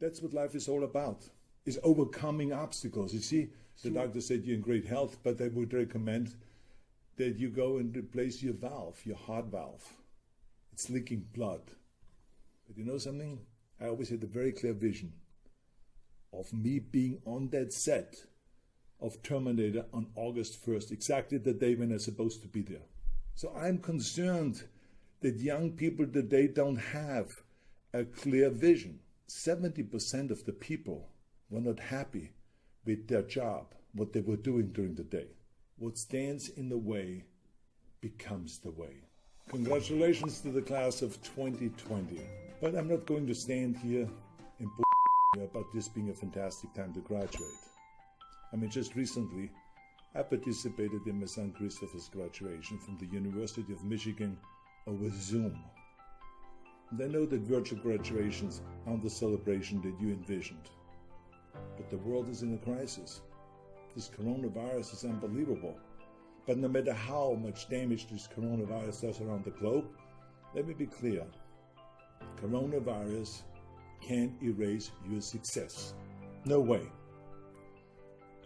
That's what life is all about, is overcoming obstacles. You see, the doctor said you're in great health, but I would recommend that you go and replace your valve, your heart valve. It's leaking blood. But you know something? I always had a very clear vision of me being on that set of Terminator on August 1st, exactly the day when I'm supposed to be there. So I'm concerned that young people today don't have a clear vision. 70% of the people were not happy with their job, what they were doing during the day. What stands in the way becomes the way. Congratulations to the class of 2020. But I'm not going to stand here and about this being a fantastic time to graduate. I mean, just recently, I participated in my son Christopher's graduation from the University of Michigan over Zoom. And I know that virtual graduations aren't the celebration that you envisioned. But the world is in a crisis. This coronavirus is unbelievable. But no matter how much damage this coronavirus does around the globe, let me be clear. Coronavirus can't erase your success. No way.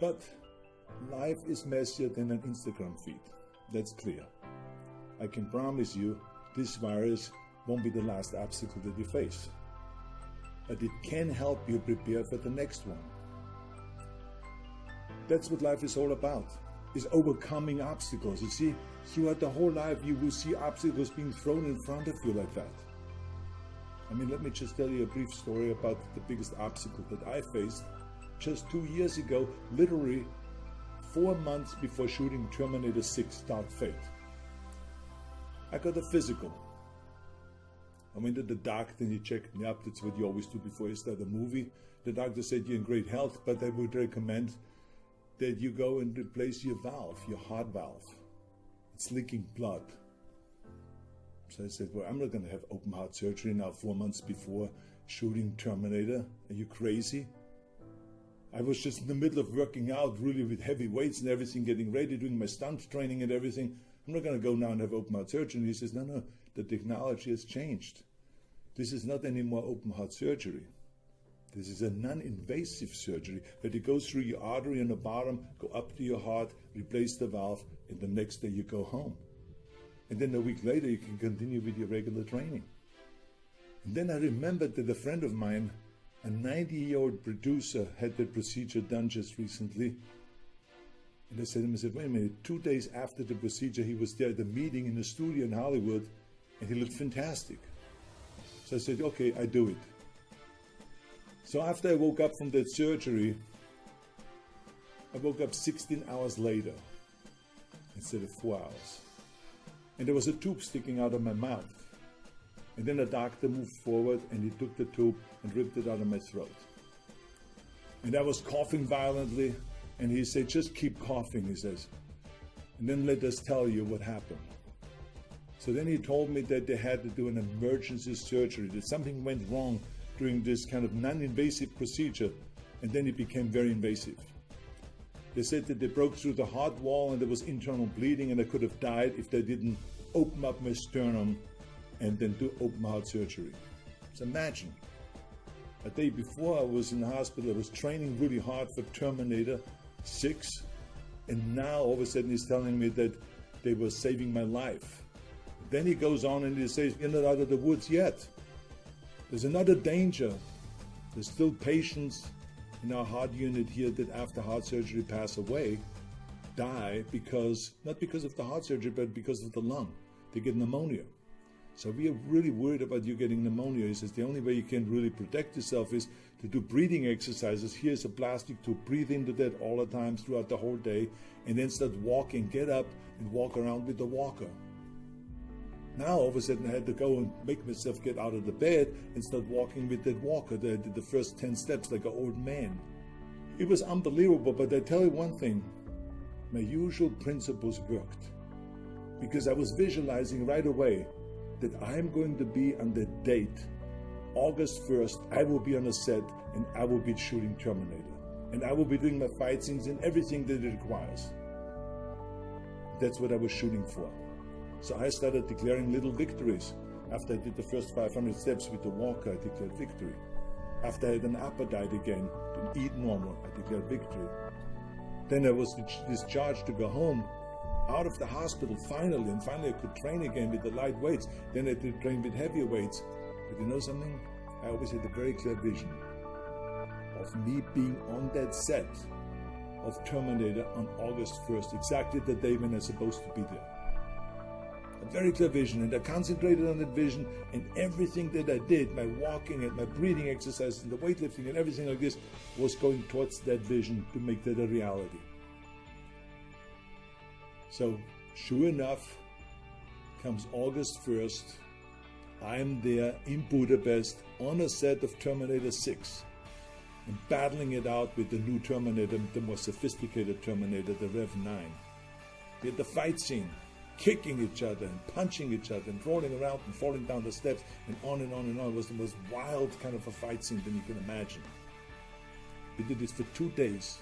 But life is messier than an Instagram feed. That's clear. I can promise you this virus won't be the last obstacle that you face. But it can help you prepare for the next one. That's what life is all about, is overcoming obstacles. You see, throughout the whole life you will see obstacles being thrown in front of you like that. I mean, let me just tell you a brief story about the biggest obstacle that I faced just two years ago, literally four months before shooting Terminator 6 Dark Fate. I got a physical. I went to the doctor and he checked me up. That's what you always do before you start a movie. The doctor said you're in great health, but I would recommend that you go and replace your valve, your heart valve. It's leaking blood. So I said, well, I'm not going to have open heart surgery now four months before shooting Terminator. Are you crazy? I was just in the middle of working out really with heavy weights and everything, getting ready, doing my stunt training and everything. I'm not going to go now and have open heart surgery. And he says, no, no, the technology has changed. This is not anymore open heart surgery. This is a non-invasive surgery that it goes through your artery on the bottom, go up to your heart, replace the valve, and the next day you go home. And then a week later you can continue with your regular training. And then I remembered that a friend of mine a 90-year-old producer had the procedure done just recently. And I said to him, I said, wait a minute, two days after the procedure, he was there at the meeting in the studio in Hollywood, and he looked fantastic. So I said, okay, I do it. So after I woke up from that surgery, I woke up 16 hours later instead of four hours. And there was a tube sticking out of my mouth. And then the doctor moved forward and he took the tube and ripped it out of my throat. And I was coughing violently, and he said, just keep coughing, he says. And then let us tell you what happened. So then he told me that they had to do an emergency surgery, that something went wrong during this kind of non-invasive procedure, and then it became very invasive. They said that they broke through the heart wall and there was internal bleeding and I could have died if they didn't open up my sternum and then do open heart surgery. So imagine, a day before I was in the hospital, I was training really hard for Terminator 6, and now all of a sudden he's telling me that they were saving my life. Then he goes on and he says, You're not out of the woods yet. There's another danger. There's still patients in our heart unit here that after heart surgery pass away, die because, not because of the heart surgery, but because of the lung. They get pneumonia. So we are really worried about you getting pneumonia. He says the only way you can really protect yourself is to do breathing exercises. Here's a plastic to breathe into that all the time throughout the whole day, and then start walking, get up and walk around with the walker. Now all of a sudden I had to go and make myself get out of the bed and start walking with that walker. I did the first 10 steps like an old man. It was unbelievable, but I tell you one thing, my usual principles worked. Because I was visualizing right away that I'm going to be on the date, August 1st, I will be on a set and I will be shooting Terminator. And I will be doing my fight scenes and everything that it requires. That's what I was shooting for. So I started declaring little victories. After I did the first 500 steps with the walker, I declared victory. After I had an appetite again, to eat normal, I declared victory. Then I was discharged to go home out of the hospital finally, and finally I could train again with the light weights. Then I could train with heavier weights. But you know something? I always had a very clear vision of me being on that set of Terminator on August 1st, exactly the day when I was supposed to be there. A very clear vision, and I concentrated on that vision, and everything that I did, my walking and my breathing exercises, and the weightlifting and everything like this, was going towards that vision to make that a reality. So, sure enough, comes August 1st, I'm there in Budapest on a set of Terminator 6 and battling it out with the new Terminator, the more sophisticated Terminator, the Rev 9. We had the fight scene, kicking each other and punching each other and rolling around and falling down the steps and on and on and on. It was the most wild kind of a fight scene than you can imagine. We did this for two days.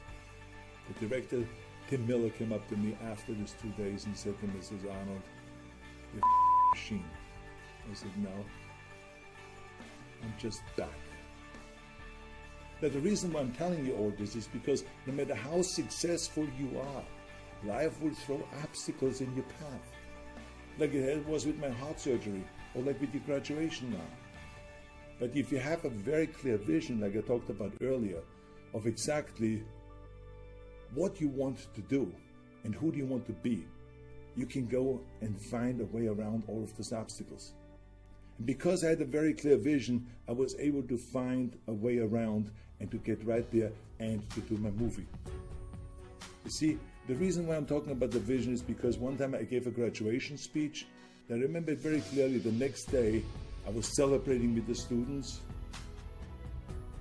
The director, Tim Miller, came up to me after these two days and said to Mrs. Arnold, You're a machine. I said, No. I'm just back. Now, the reason why I'm telling you all this is because no matter how successful you are, life will throw obstacles in your path. Like it was with my heart surgery, or like with your graduation now. But if you have a very clear vision, like I talked about earlier, of exactly what you want to do and who do you want to be, you can go and find a way around all of those obstacles. And because I had a very clear vision, I was able to find a way around and to get right there and to do my movie. You see, the reason why I'm talking about the vision is because one time I gave a graduation speech. I remember it very clearly. The next day, I was celebrating with the students.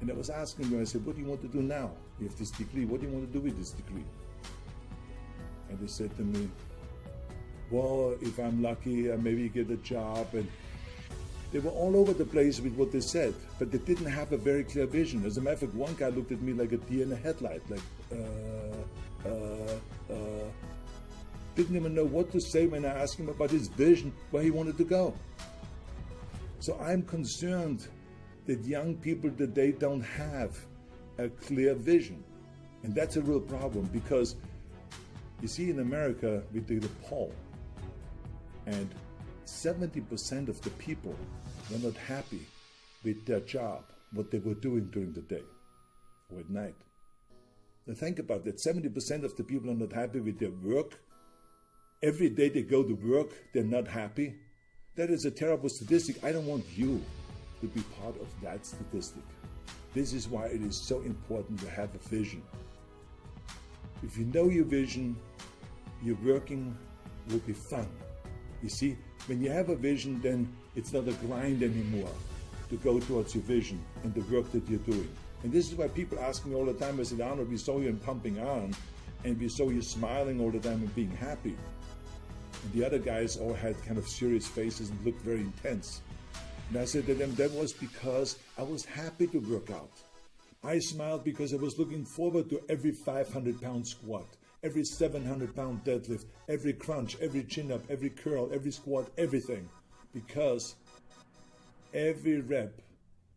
And I was asking them, I said, What do you want to do now? You have this degree. What do you want to do with this degree? And they said to me, Well, if I'm lucky, I maybe get a job and they were all over the place with what they said, but they didn't have a very clear vision. As a matter of fact, one guy looked at me like a deer in a headlight, like, uh, uh, uh, didn't even know what to say when I asked him about his vision, where he wanted to go. So I'm concerned that young people today don't have a clear vision. And that's a real problem because you see in America, we did a poll, and 70% of the people were not happy with their job, what they were doing during the day or at night. Now think about that 70% of the people are not happy with their work. Every day they go to work, they're not happy. That is a terrible statistic. I don't want you to be part of that statistic. This is why it is so important to have a vision. If you know your vision, your working will be fun. You see, when you have a vision, then it's not a grind anymore to go towards your vision and the work that you're doing. And this is why people ask me all the time, I said, Arnold, we saw you in Pumping Iron, and we saw you smiling all the time and being happy. And the other guys all had kind of serious faces and looked very intense. And I said to them, that was because I was happy to work out. I smiled because I was looking forward to every 500 pound squat every 700 pound deadlift, every crunch, every chin up, every curl, every squat, everything. Because every rep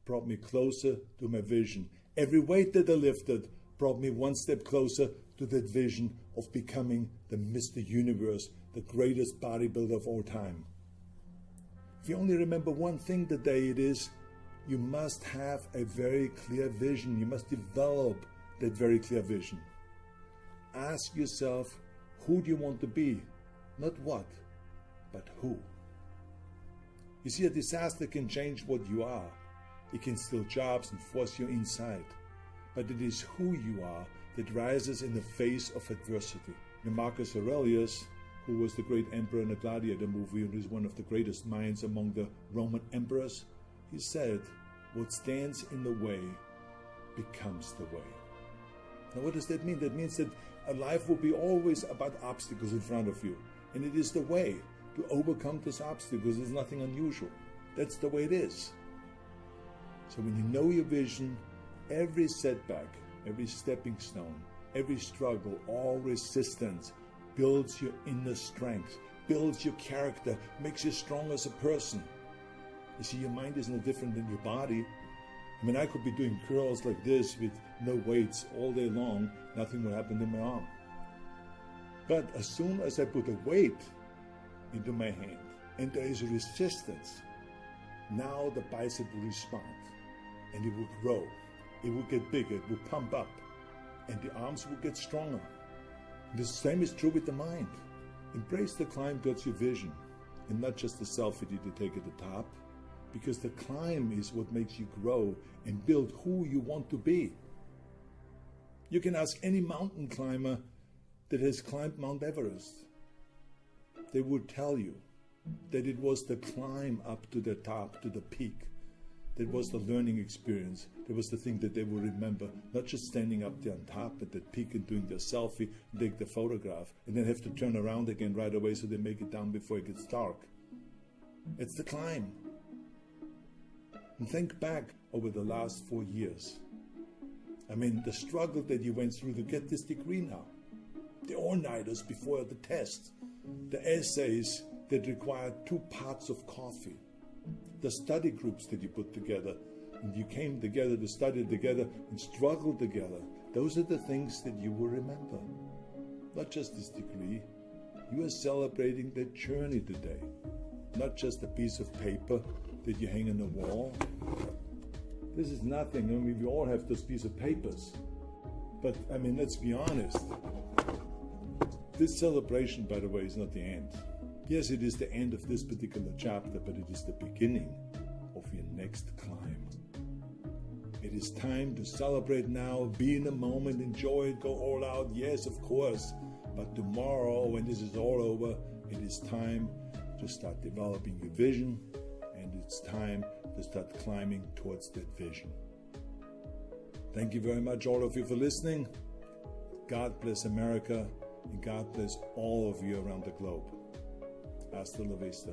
brought me closer to my vision. Every weight that I lifted brought me one step closer to that vision of becoming the Mr. Universe, the greatest bodybuilder of all time. If you only remember one thing today, it is you must have a very clear vision. You must develop that very clear vision ask yourself who do you want to be? Not what, but who. You see, a disaster can change what you are. It can steal jobs and force you inside. But it is who you are that rises in the face of adversity. Marcus Aurelius, who was the great emperor in the Gladiator movie and is one of the greatest minds among the Roman emperors, he said, What stands in the way becomes the way. Now, what does that mean? That means that a life will be always about obstacles in front of you. And it is the way to overcome those obstacles. There's nothing unusual. That's the way it is. So when you know your vision, every setback, every stepping stone, every struggle, all resistance builds your inner strength, builds your character, makes you strong as a person. You see, your mind is no different than your body. I mean, I could be doing curls like this with no weights all day long, nothing would happen to my arm. But as soon as I put a weight into my hand and there is resistance, now the bicep will respond and it will grow. It will get bigger, it will pump up, and the arms will get stronger. The same is true with the mind. Embrace the climb towards your vision and not just the selfie that you take at the top, because the climb is what makes you grow and build who you want to be. You can ask any mountain climber that has climbed Mount Everest. They would tell you that it was the climb up to the top, to the peak, that was the learning experience. That was the thing that they will remember, not just standing up there on top at that peak and doing their selfie, take the photograph, and then have to turn around again right away so they make it down before it gets dark. It's the climb. And think back over the last four years. I mean, the struggle that you went through to get this degree now, the all-nighters before the test, the essays that required two pots of coffee, the study groups that you put together, and you came together to study together and struggle together. Those are the things that you will remember. Not just this degree. You are celebrating the journey today, not just a piece of paper that you hang on the wall. This is nothing. I mean, we all have those piece of papers. But, I mean, let's be honest. This celebration, by the way, is not the end. Yes, it is the end of this particular chapter, but it is the beginning of your next climb. It is time to celebrate now, be in the moment, enjoy it, go all out. Yes, of course. But tomorrow, when this is all over, it is time to start developing your vision and it's time to start climbing towards that vision. Thank you very much, all of you, for listening. God bless America and God bless all of you around the globe. Hasta la vista.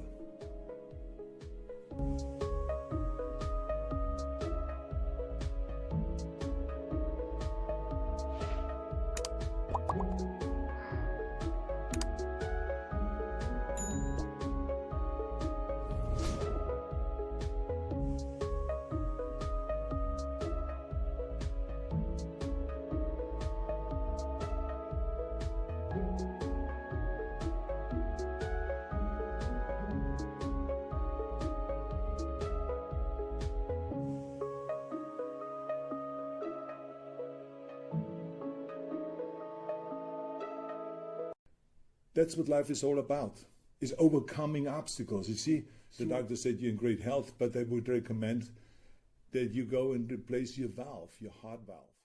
That's what life is all about, is overcoming obstacles. You see, the doctor said you're in great health, but I would recommend that you go and replace your valve, your heart valve.